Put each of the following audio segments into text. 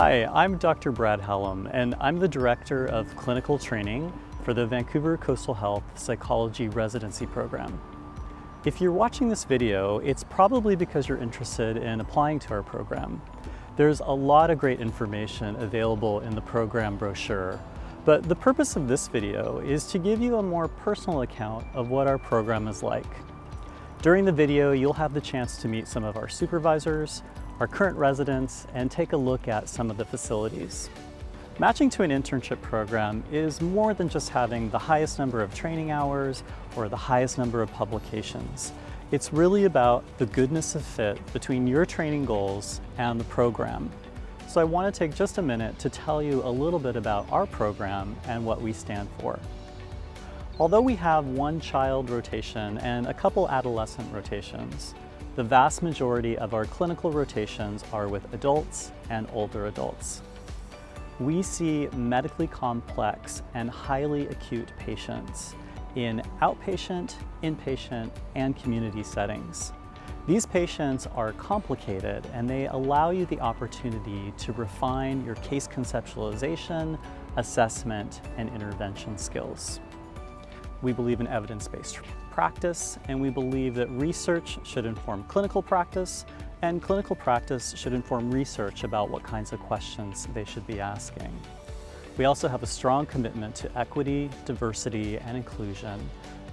Hi, I'm Dr. Brad Hallam, and I'm the Director of Clinical Training for the Vancouver Coastal Health Psychology Residency Program. If you're watching this video, it's probably because you're interested in applying to our program. There's a lot of great information available in the program brochure, but the purpose of this video is to give you a more personal account of what our program is like. During the video, you'll have the chance to meet some of our supervisors, our current residents, and take a look at some of the facilities. Matching to an internship program is more than just having the highest number of training hours or the highest number of publications. It's really about the goodness of fit between your training goals and the program. So I want to take just a minute to tell you a little bit about our program and what we stand for. Although we have one child rotation and a couple adolescent rotations, the vast majority of our clinical rotations are with adults and older adults. We see medically complex and highly acute patients in outpatient, inpatient, and community settings. These patients are complicated and they allow you the opportunity to refine your case conceptualization, assessment, and intervention skills. We believe in evidence-based practice, and we believe that research should inform clinical practice, and clinical practice should inform research about what kinds of questions they should be asking. We also have a strong commitment to equity, diversity, and inclusion,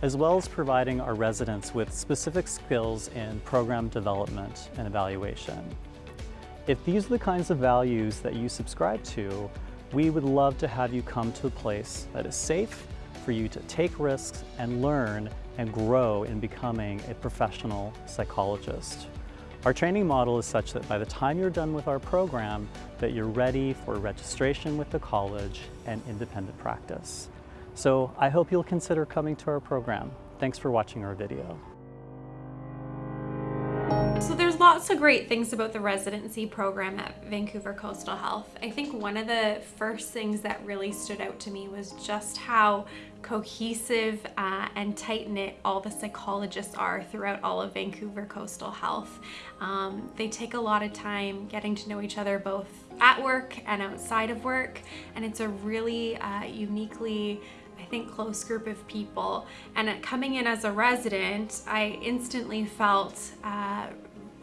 as well as providing our residents with specific skills in program development and evaluation. If these are the kinds of values that you subscribe to, we would love to have you come to a place that is safe, for you to take risks and learn and grow in becoming a professional psychologist. Our training model is such that by the time you're done with our program, that you're ready for registration with the college and independent practice. So I hope you'll consider coming to our program. Thanks for watching our video. So there's lots of great things about the residency program at Vancouver Coastal Health. I think one of the first things that really stood out to me was just how cohesive uh, and tight-knit all the psychologists are throughout all of Vancouver Coastal Health. Um, they take a lot of time getting to know each other both at work and outside of work and it's a really uh, uniquely I think close group of people and coming in as a resident I instantly felt uh,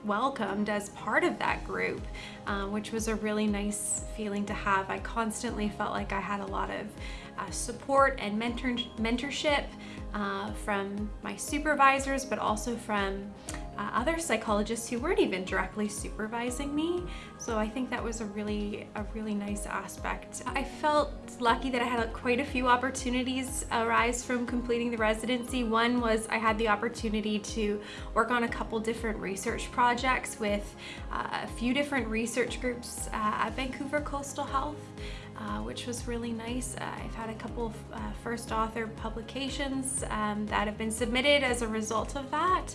welcomed as part of that group, um, which was a really nice feeling to have. I constantly felt like I had a lot of uh, support and mentor mentorship uh, from my supervisors, but also from uh, other psychologists who weren't even directly supervising me. So I think that was a really, a really nice aspect. I felt lucky that I had quite a few opportunities arise from completing the residency. One was I had the opportunity to work on a couple different research projects with uh, a few different research groups uh, at Vancouver Coastal Health. Uh, which was really nice. Uh, I've had a couple of uh, first author publications um, that have been submitted as a result of that.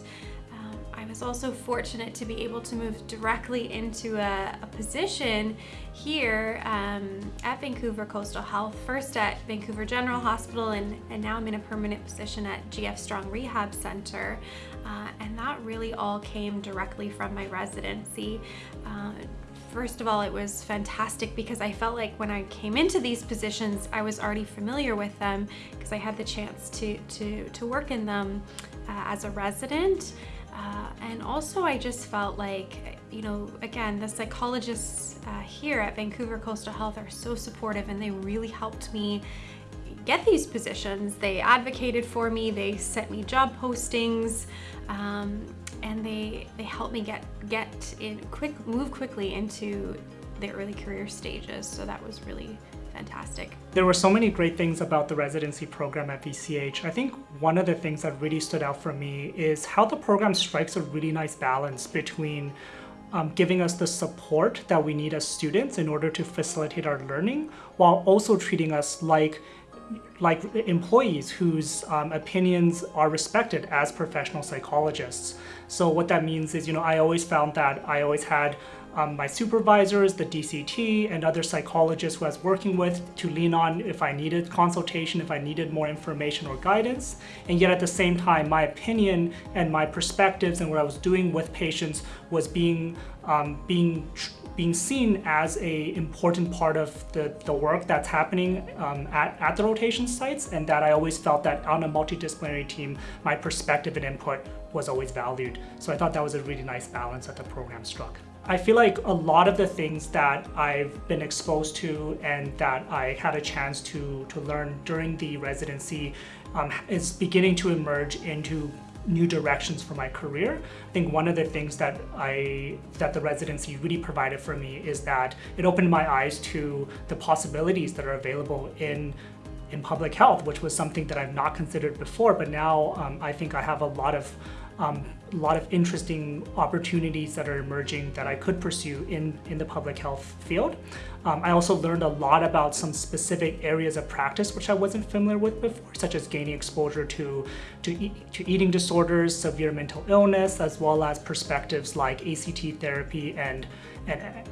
I was also fortunate to be able to move directly into a, a position here um, at Vancouver Coastal Health, first at Vancouver General Hospital and, and now I'm in a permanent position at GF Strong Rehab Center. Uh, and that really all came directly from my residency. Uh, First of all, it was fantastic because I felt like when I came into these positions, I was already familiar with them because I had the chance to, to, to work in them uh, as a resident. Uh, and also I just felt like, you know, again, the psychologists uh, here at Vancouver Coastal Health are so supportive and they really helped me get these positions. They advocated for me, they sent me job postings, um, and they, they helped me get, get in quick, move quickly into the early career stages. So that was really fantastic. There were so many great things about the residency program at VCH. I think one of the things that really stood out for me is how the program strikes a really nice balance between um, giving us the support that we need as students in order to facilitate our learning while also treating us like like employees whose um, opinions are respected as professional psychologists. So what that means is, you know, I always found that I always had um, my supervisors, the DCT, and other psychologists who I was working with to lean on if I needed consultation, if I needed more information or guidance. And yet at the same time, my opinion and my perspectives and what I was doing with patients was being, um, being being seen as a important part of the, the work that's happening um, at, at the rotation sites and that I always felt that on a multidisciplinary team, my perspective and input was always valued. So I thought that was a really nice balance that the program struck. I feel like a lot of the things that I've been exposed to and that I had a chance to, to learn during the residency um, is beginning to emerge into new directions for my career. I think one of the things that I that the residency really provided for me is that it opened my eyes to the possibilities that are available in in public health, which was something that I've not considered before, but now um, I think I have a lot of um, a lot of interesting opportunities that are emerging that I could pursue in, in the public health field. Um, I also learned a lot about some specific areas of practice which I wasn't familiar with before, such as gaining exposure to, to, e to eating disorders, severe mental illness, as well as perspectives like ACT therapy and, and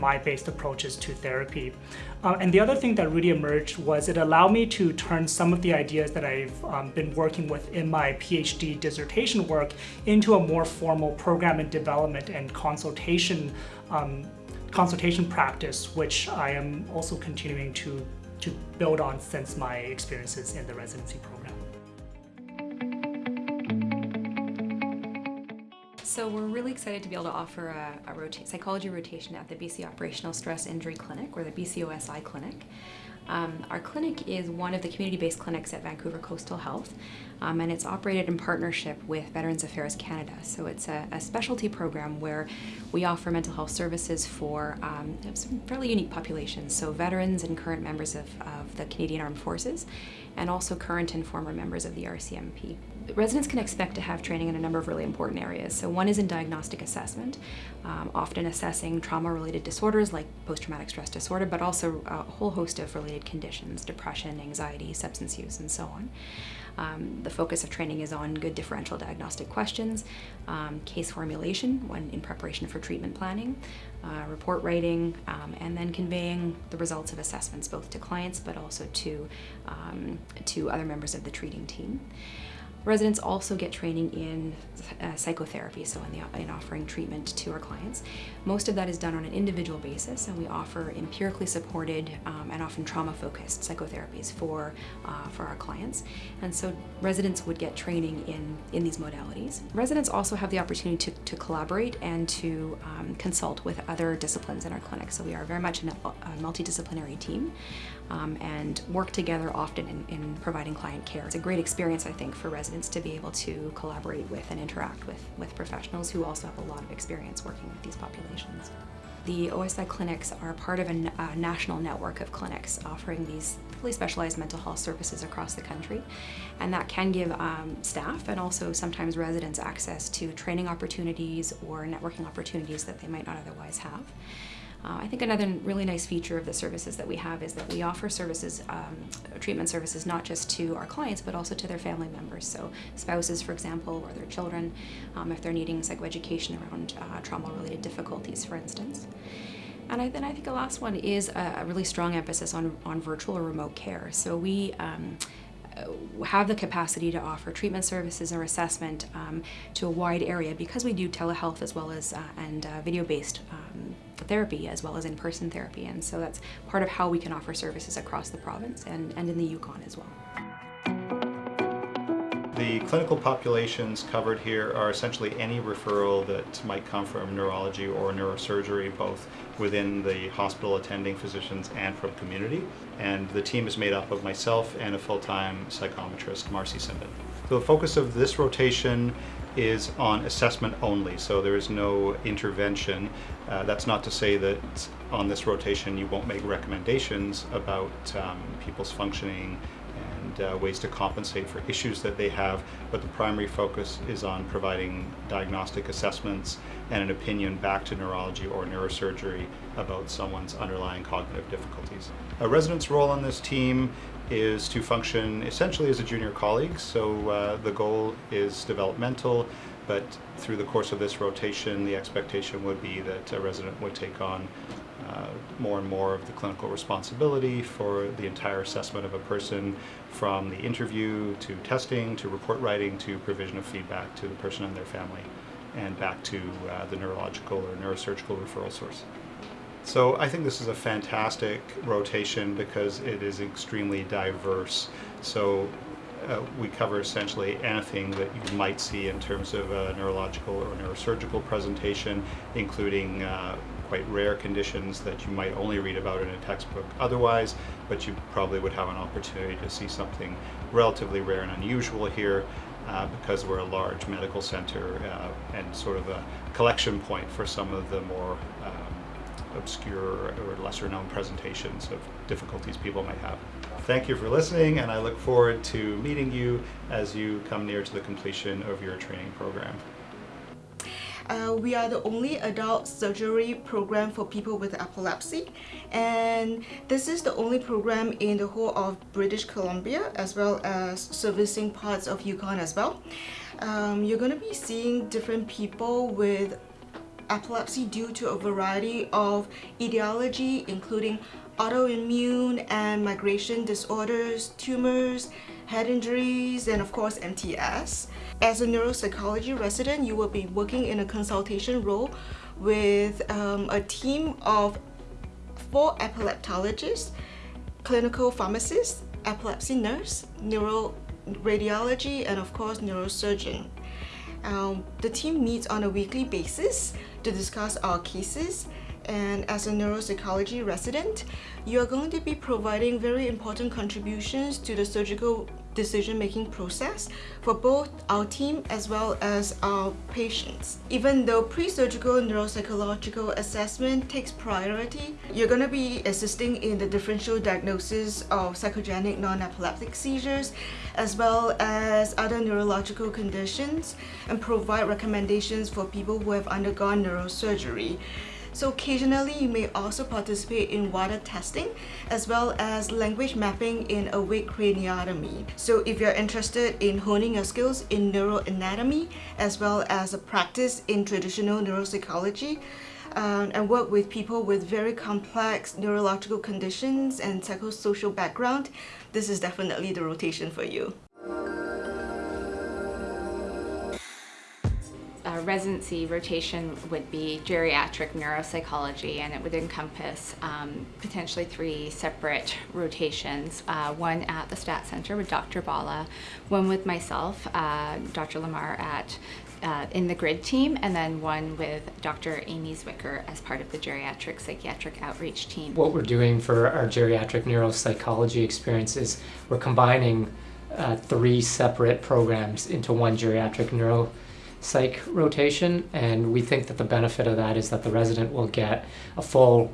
MI-based approaches to therapy. Uh, and the other thing that really emerged was it allowed me to turn some of the ideas that I've um, been working with in my PhD dissertation work into a more formal program and development and consultation um, consultation practice, which I am also continuing to, to build on since my experiences in the residency program. So we're really excited to be able to offer a, a rota psychology rotation at the BC Operational Stress Injury Clinic, or the BCOSI Clinic. Um, our clinic is one of the community-based clinics at Vancouver Coastal Health, um, and it's operated in partnership with Veterans Affairs Canada. So it's a, a specialty program where we offer mental health services for um, some fairly unique populations, so veterans and current members of, of the Canadian Armed Forces, and also current and former members of the RCMP. Residents can expect to have training in a number of really important areas. So one is in diagnostic assessment, um, often assessing trauma-related disorders like post-traumatic stress disorder, but also a whole host of related conditions, depression, anxiety, substance use, and so on. Um, the focus of training is on good differential diagnostic questions, um, case formulation when in preparation for treatment planning, uh, report writing, um, and then conveying the results of assessments both to clients but also to, um, to other members of the treating team. Residents also get training in uh, psychotherapy, so in, the, in offering treatment to our clients. Most of that is done on an individual basis, and we offer empirically supported um, and often trauma-focused psychotherapies for, uh, for our clients. And so residents would get training in, in these modalities. Residents also have the opportunity to, to collaborate and to um, consult with other disciplines in our clinic. So we are very much a, a multidisciplinary team um, and work together often in, in providing client care. It's a great experience, I think, for residents to be able to collaborate with and interact with, with professionals who also have a lot of experience working with these populations. The OSI clinics are part of a, a, national network of clinics offering these fully specialized mental health services across the country. And that can give um, staff and also sometimes residents access to training opportunities or networking opportunities that they might not otherwise have. Uh, I think another really nice feature of the services that we have is that we offer services, um, treatment services, not just to our clients, but also to their family members. So spouses, for example, or their children, um, if they're needing psychoeducation around uh, trauma-related difficulties, for instance. And I, then I think the last one is a, a, really strong emphasis on, on virtual or remote care. So we um, have the capacity to offer treatment services or assessment um, to a wide area because we do telehealth as well as uh, and uh, video-based um, therapy as well as in-person therapy and so that's part of how we can offer services across the province and, and in the Yukon as well. The clinical populations covered here are essentially any referral that might come from neurology or neurosurgery, both within the hospital attending physicians and from community. And the team is made up of myself and a full-time psychometrist, Marcy Simbin. So the focus of this rotation is on assessment only, so there is no intervention. Uh, that's not to say that on this rotation you won't make recommendations about um, people's functioning uh, ways to compensate for issues that they have, but the primary focus is on providing diagnostic assessments and an opinion back to neurology or neurosurgery about someone's underlying cognitive difficulties. A resident's role on this team is to function essentially as a junior colleague, so uh, the goal is developmental, but through the course of this rotation, the expectation would be that a resident would take on uh, more and more of the clinical responsibility for the entire assessment of a person from the interview to testing to report writing to provision of feedback to the person and their family and back to uh, the neurological or neurosurgical referral source. So I think this is a fantastic rotation because it is extremely diverse. So uh, we cover essentially anything that you might see in terms of a neurological or neurosurgical presentation, including uh, quite rare conditions that you might only read about in a textbook otherwise, but you probably would have an opportunity to see something relatively rare and unusual here uh, because we're a large medical center uh, and sort of a collection point for some of the more um, obscure or lesser known presentations of difficulties people might have. Thank you for listening and I look forward to meeting you as you come near to the completion of your training program. Uh, we are the only adult surgery program for people with epilepsy and this is the only program in the whole of British Columbia as well as servicing parts of Yukon as well. Um, you're going to be seeing different people with epilepsy due to a variety of etiology including autoimmune and migration disorders, tumors, head injuries, and of course MTS. As a neuropsychology resident, you will be working in a consultation role with um, a team of four epileptologists, clinical pharmacists, epilepsy nurse, neuroradiology, and of course neurosurgeon. Um, the team meets on a weekly basis to discuss our cases and as a neuropsychology resident, you are going to be providing very important contributions to the surgical decision-making process for both our team as well as our patients. Even though pre-surgical neuropsychological assessment takes priority, you're going to be assisting in the differential diagnosis of psychogenic non-epileptic seizures as well as other neurological conditions and provide recommendations for people who have undergone neurosurgery. So occasionally you may also participate in Wada testing as well as language mapping in awake craniotomy. So if you're interested in honing your skills in neuroanatomy as well as a practice in traditional neuropsychology, um, and work with people with very complex neurological conditions and psychosocial background, this is definitely the rotation for you. Residency rotation would be geriatric neuropsychology and it would encompass um, potentially three separate rotations. Uh, one at the Stat Center with Dr. Bala, one with myself, uh, Dr. Lamar at uh, in the GRID team, and then one with Dr. Amy Zwicker as part of the geriatric psychiatric outreach team. What we're doing for our geriatric neuropsychology experience is we're combining uh, three separate programs into one geriatric neuro psych rotation, and we think that the benefit of that is that the resident will get a full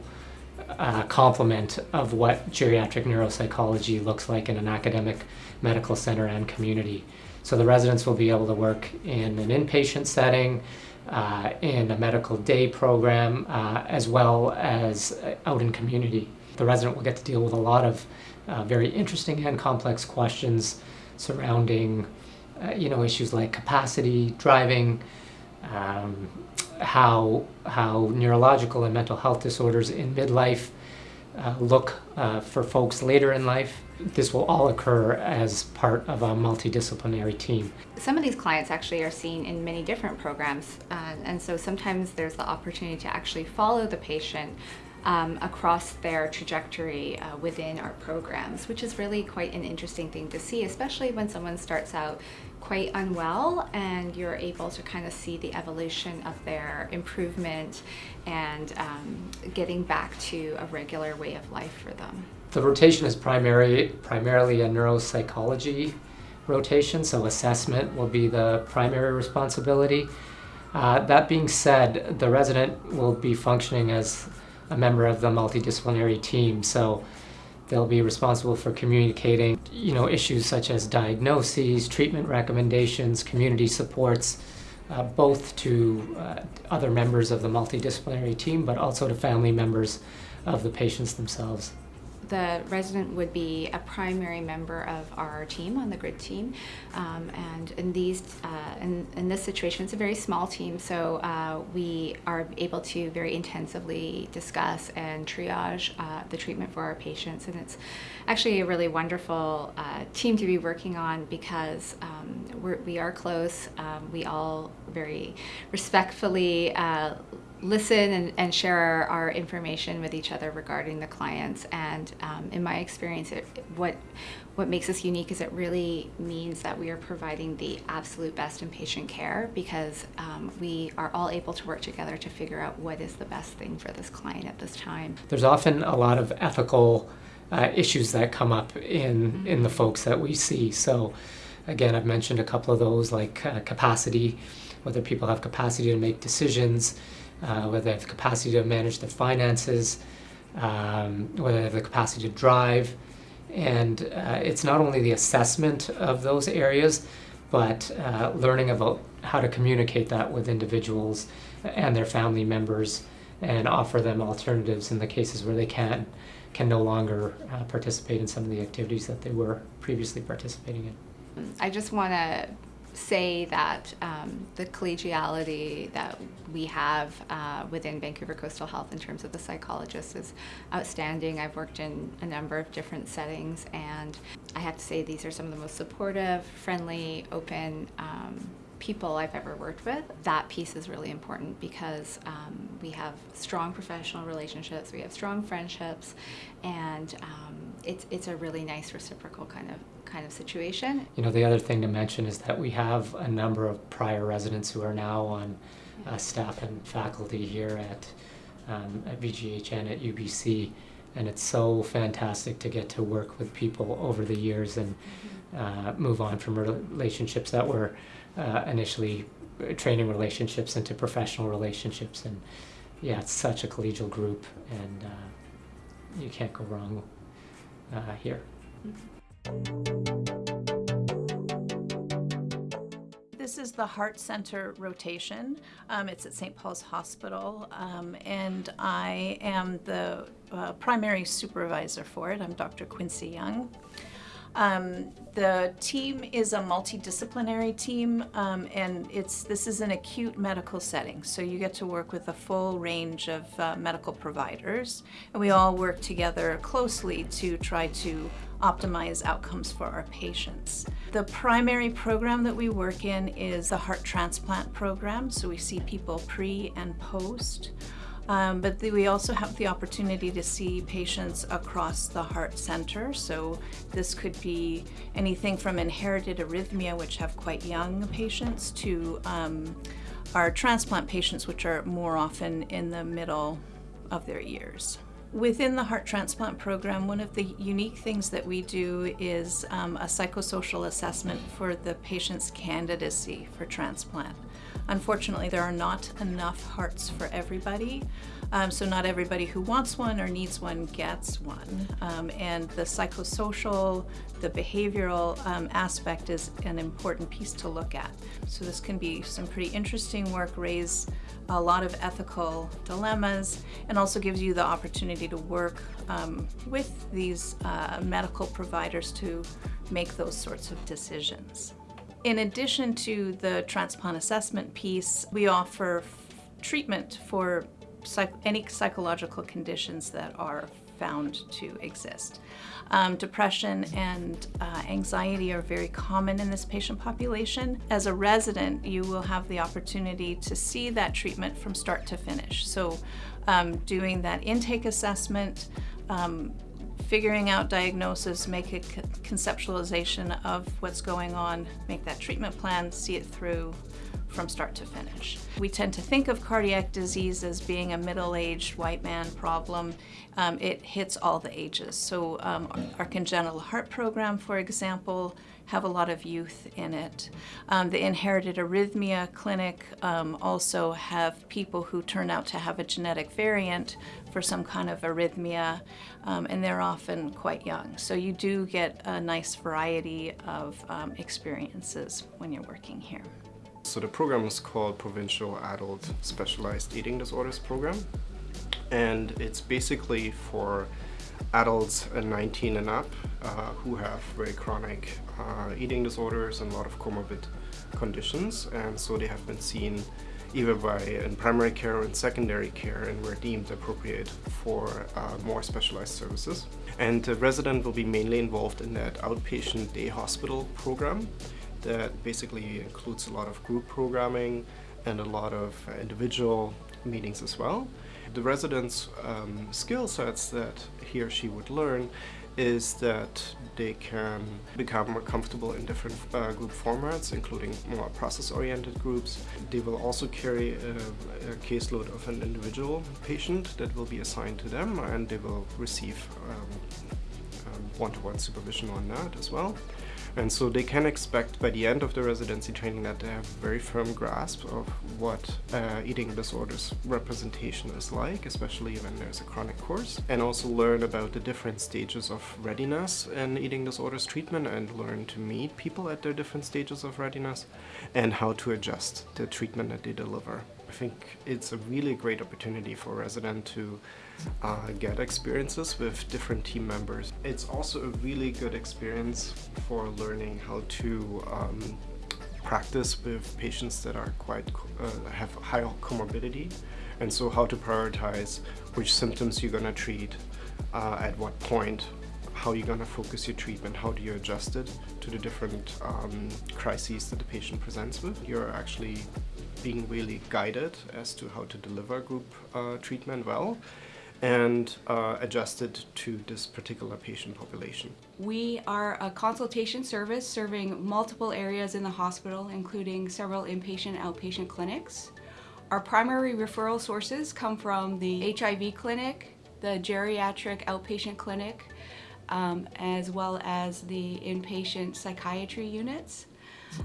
uh, complement of what geriatric neuropsychology looks like in an academic medical center and community. So the residents will be able to work in an inpatient setting, uh, in a medical day program, uh, as well as out in community. The resident will get to deal with a lot of uh, very interesting and complex questions surrounding uh, you know, issues like capacity, driving, um, how, how neurological and mental health disorders in midlife uh, look uh, for folks later in life. This will all occur as part of a multidisciplinary team. Some of these clients actually are seen in many different programs, uh, and so sometimes there's the opportunity to actually follow the patient um, across their trajectory uh, within our programs, which is really quite an interesting thing to see, especially when someone starts out quite unwell and you're able to kind of see the evolution of their improvement and um, getting back to a regular way of life for them. The rotation is primary, primarily a neuropsychology rotation, so assessment will be the primary responsibility. Uh, that being said, the resident will be functioning as a member of the multidisciplinary team. So they'll be responsible for communicating, you know, issues such as diagnoses, treatment recommendations, community supports, uh, both to uh, other members of the multidisciplinary team, but also to family members of the patients themselves. The resident would be a primary member of our team on the grid team. Um, and in these, uh, in, in this situation, it's a very small team, so uh, we are able to very intensively discuss and triage uh, the treatment for our patients. And it's actually a really wonderful uh, team to be working on because um, we're, we are close. Um, we all very respectfully uh, listen and, and share our, our, information with each other regarding the clients. And um, in my experience, it, what what makes us unique is it really means that we are providing the absolute best in patient care because um, we are all able to work together to figure out what is the best thing for this client at this time. There's often a lot of ethical uh, issues that come up in mm-hmm. in the folks that we see. So again, I've mentioned a couple of those like uh, capacity, whether people have capacity to make decisions, uh, whether they have the capacity to manage their finances, um, whether they have the capacity to drive. And uh, it's not only the assessment of those areas, but uh, learning about how to communicate that with individuals and their family members and offer them alternatives in the cases where they can can no longer uh, participate in some of the activities that they were previously participating in. I just want to say that um, the collegiality that we have uh, within Vancouver Coastal Health in terms of the psychologists is outstanding. I've worked in a number of different settings, and I have to say these are some of the most supportive, friendly, open. Um, people I've ever worked with. That piece is really important because um, we have strong professional relationships, we have strong friendships, and um, it's it's a really nice reciprocal kind of kind of situation. You know, the other thing to mention is that we have a number of prior residents who are now on uh, staff and faculty here at, um, at VGH and at UBC. And it's so fantastic to get to work with people over the years and uh, move on from relationships that were uh, initially training relationships into professional relationships. And yeah, it's such a collegial group, and uh, you can't go wrong uh, here. Mm -hmm. This is the Heart Center rotation. Um, it's at St. Paul's Hospital, um, and I am the uh, primary supervisor for it. I'm Dr. Quincy Young. Um, the team is a multidisciplinary team, um, and it's this is an acute medical setting. So you get to work with a full range of uh, medical providers, and we all work together closely to try to optimize outcomes for our patients. The primary program that we work in is the heart transplant program, so we see people pre and post. Um, but the, we also have the opportunity to see patients across the heart center. So this could be anything from inherited arrhythmia, which have quite young patients, to um, our transplant patients, which are more often in the middle of their years. Within the heart transplant program, one of the unique things that we do is um, a psychosocial assessment for the patient's candidacy for transplant. Unfortunately, there are not enough hearts for everybody, um, so not everybody who wants one or needs one gets one. Um, and the psychosocial, the behavioral um, aspect is an important piece to look at. So this can be some pretty interesting work, raise a lot of ethical dilemmas, and also gives you the opportunity to work um, with these uh, medical providers to make those sorts of decisions. In addition to the transplant assessment piece, we offer treatment for psych any psychological conditions that are found to exist. Um, depression and uh, anxiety are very common in this patient population. As a resident, you will have the opportunity to see that treatment from start to finish. So um, doing that intake assessment, um, figuring out diagnosis, make a conceptualization of what's going on, make that treatment plan, see it through, from start to finish. We tend to think of cardiac disease as being a middle-aged white man problem. Um, it hits all the ages. So um, our congenital heart program, for example, have a lot of youth in it. Um, the inherited arrhythmia clinic um, also have people who turn out to have a genetic variant for some kind of arrhythmia, um, and they're often quite young. So you do get a nice variety of um, experiences when you're working here. So the program is called Provincial Adult Specialized Eating Disorders Program. And it's basically for adults 19 and up uh, who have very chronic uh, eating disorders and a lot of comorbid conditions. And so they have been seen either by in primary care or in secondary care and were deemed appropriate for uh, more specialized services. And the resident will be mainly involved in that outpatient day hospital program that basically includes a lot of group programming and a lot of individual meetings as well. The resident's um, skill sets that he or she would learn is that they can become more comfortable in different uh, group formats, including more process-oriented groups. They will also carry a, a, caseload of an individual patient that will be assigned to them, and they will receive um, um, one-to-one -one supervision on that as well. And so they can expect by the end of the residency training that they have a very firm grasp of what uh, eating disorders representation is like, especially when there's a chronic course, and also learn about the different stages of readiness in eating disorders treatment and learn to meet people at their different stages of readiness and how to adjust the treatment that they deliver. I think it's a really great opportunity for a resident to uh, get experiences with different team members. It's also a really good experience for learning how to um, practice with patients that are quite uh, have high comorbidity and so how to prioritize which symptoms you're going to treat uh, at what point how you're going to focus your treatment, how do you adjust it to the different um, crises that the patient presents with. You're actually being really guided as to how to deliver group uh, treatment well and uh, adjusted to this particular patient population. We are a consultation service serving multiple areas in the hospital, including several inpatient outpatient clinics. Our primary referral sources come from the HIV clinic, the geriatric outpatient clinic, um, as well as the inpatient psychiatry units.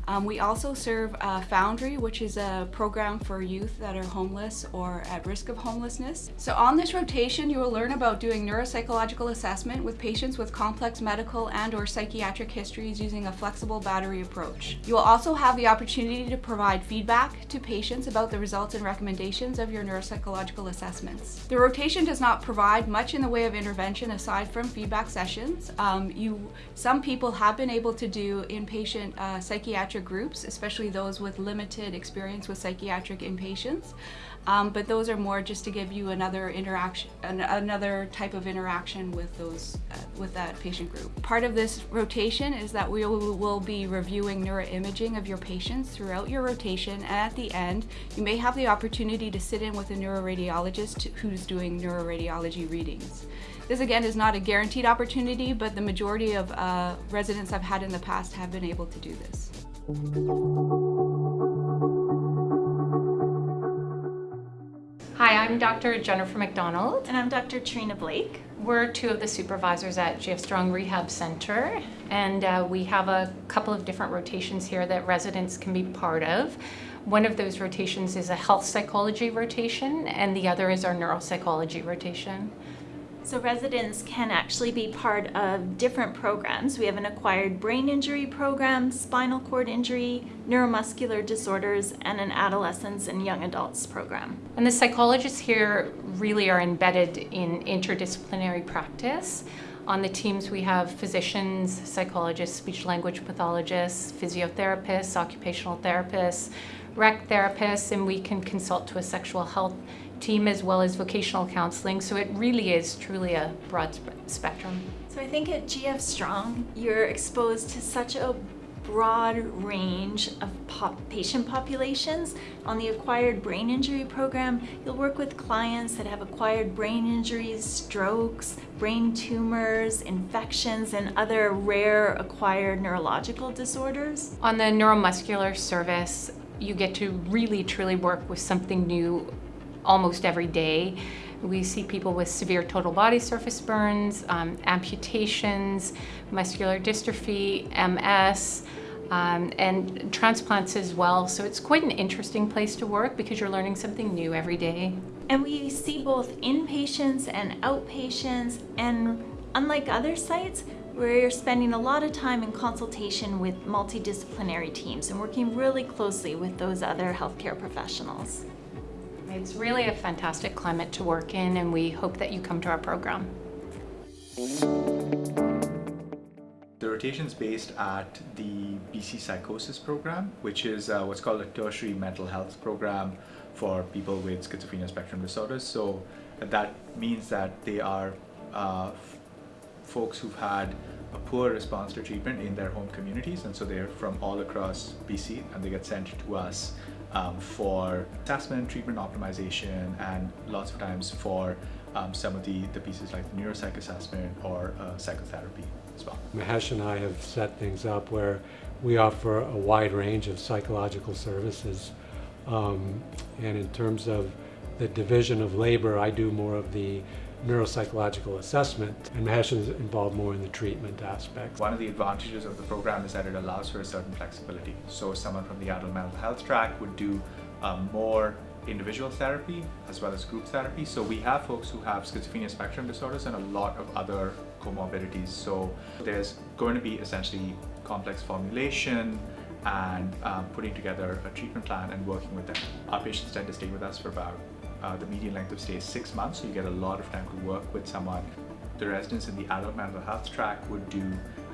Um, we also serve uh, Foundry, which is a program for youth that are homeless or at risk of homelessness. So on this rotation, you will learn about doing neuropsychological assessment with patients with complex medical and or psychiatric histories using a flexible battery approach. You will also have the opportunity to provide feedback to patients about the results and recommendations of your neuropsychological assessments. The rotation does not provide much in the way of intervention aside from feedback sessions. Um, you, some people have been able to do inpatient uh, psychiatric psychiatric groups, especially those with limited experience with psychiatric inpatients. Um, but those are more just to give you another interaction, an, another type of interaction with those, uh, with that patient group. Part of this rotation is that we will, will be reviewing neuroimaging of your patients throughout your rotation, and at the end, you may have the opportunity to sit in with a neuroradiologist who's doing neuroradiology readings. This again is not a guaranteed opportunity, but the majority of uh, residents I've had in the past have been able to do this. Hi, I'm Dr. Jennifer McDonald. And I'm Dr. Trina Blake. We're two of the supervisors at GF Strong Rehab Center, and uh, we have a couple of different rotations here that residents can be part of. One of those rotations is a health psychology rotation, and the other is our neuropsychology rotation. So residents can actually be part of different programs. We have an acquired brain injury program, spinal cord injury, neuromuscular disorders, and an adolescents and young adults program. And the psychologists here really are embedded in interdisciplinary practice. On the teams we have physicians, psychologists, speech language pathologists, physiotherapists, occupational therapists, rec therapists, and we can consult to a sexual health team as well as vocational counseling. So it really is truly a broad spectrum. So I think at GF Strong, you're exposed to such a broad range of pop patient populations. On the acquired brain injury program, you'll work with clients that have acquired brain injuries, strokes, brain tumors, infections, and other rare acquired neurological disorders. On the neuromuscular service, you get to really truly work with something new almost every day. We see people with severe total body surface burns, um, amputations, muscular dystrophy, MS, um, and transplants as well. So it's quite an interesting place to work because you're learning something new every day. And we see both inpatients and outpatients, and unlike other sites, we're spending a lot of time in consultation with multidisciplinary teams and working really closely with those other healthcare professionals. It's really a fantastic climate to work in and we hope that you come to our program. The rotation is based at the BC Psychosis program, which is uh, what's called a tertiary mental health program for people with schizophrenia spectrum disorders. So that means that they are uh, folks who've had a poor response to treatment in their home communities, and so they're from all across BC, and they get sent to us um, for assessment, treatment optimization, and lots of times for um, some of the, the pieces like the neuropsych assessment or uh, psychotherapy as well. Mahesh and I have set things up where we offer a wide range of psychological services. Um, and in terms of the division of labor, I do more of the neuropsychological assessment, and Mahesh is involved more in the treatment aspect. One of the advantages of the program is that it allows for a certain flexibility. So someone from the adult mental health track would do um, more individual therapy as well as group therapy. So we have folks who have schizophrenia spectrum disorders and a lot of other comorbidities. So there's going to be essentially complex formulation and um, putting together a treatment plan and working with them. Our patients tend to stay with us for about uh, the median length of stay is six months, so you get a lot of time to work with someone. The residents in the adult mental health track would do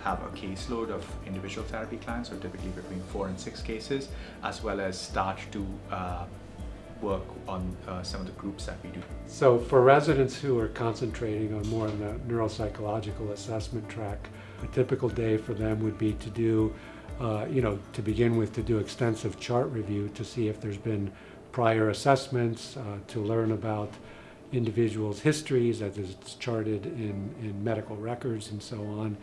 have a caseload of individual therapy clients, so typically between four and six cases, as well as start to uh, work on uh, some of the groups that we do. So for residents who are concentrating on more on the neuropsychological assessment track, a typical day for them would be to do, uh, you know, to begin with to do extensive chart review to see if there's been prior assessments, uh, to learn about individuals' histories as it's charted in, in medical records and so on.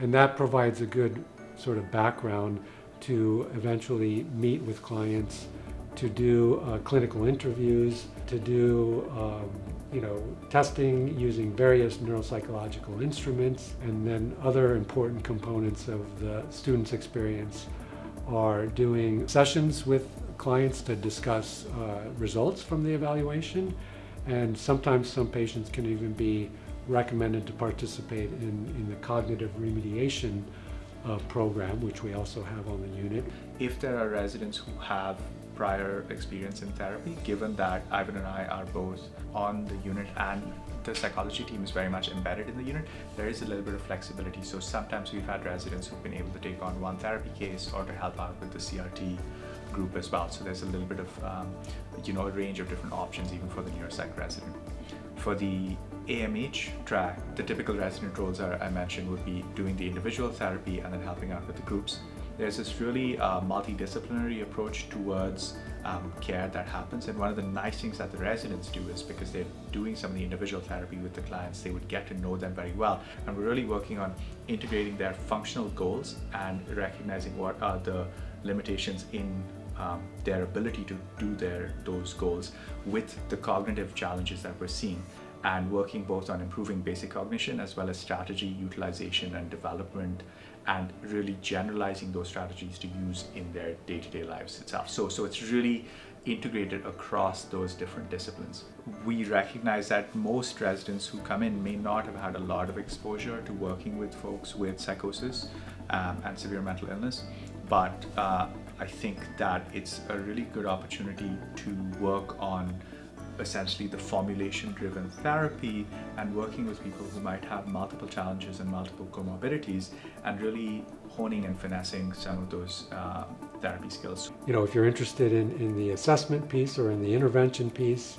And that provides a good sort of background to eventually meet with clients, to do uh, clinical interviews, to do um, you know, testing using various neuropsychological instruments, and then other important components of the student's experience are doing sessions with clients to discuss uh, results from the evaluation. And sometimes some patients can even be recommended to participate in, in the cognitive remediation uh, program, which we also have on the unit. If there are residents who have prior experience in therapy, given that Ivan and I are both on the unit and the psychology team is very much embedded in the unit, there is a little bit of flexibility. So sometimes we've had residents who've been able to take on one therapy case or to help out with the CRT group as well. So there's a little bit of, um, you know, a range of different options even for the neuropsych resident. For the AMH track, the typical resident roles are, I mentioned would be doing the individual therapy and then helping out with the groups. There's this really uh, multidisciplinary approach towards um, care that happens and one of the nice things that the residents do is because they're doing some of the individual therapy with the clients, they would get to know them very well. And we're really working on integrating their functional goals and recognizing what are the limitations in um, their ability to do their those goals with the cognitive challenges that we're seeing and working both on improving basic cognition as well as strategy utilization and development and really generalizing those strategies to use in their day-to-day -day lives itself. So, so it's really integrated across those different disciplines. We recognize that most residents who come in may not have had a lot of exposure to working with folks with psychosis um, and severe mental illness, but uh, I think that it's a really good opportunity to work on essentially the formulation driven therapy and working with people who might have multiple challenges and multiple comorbidities and really honing and finessing some of those uh, therapy skills. You know, if you're interested in, in the assessment piece or in the intervention piece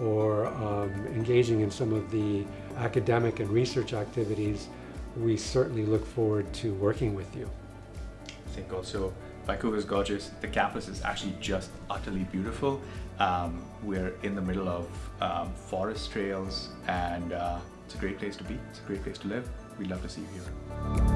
or um, engaging in some of the academic and research activities, we certainly look forward to working with you. Think also Vancouver is gorgeous. The campus is actually just utterly beautiful. Um, we're in the middle of um, forest trails and uh, it's a great place to be. It's a great place to live. We'd love to see you here.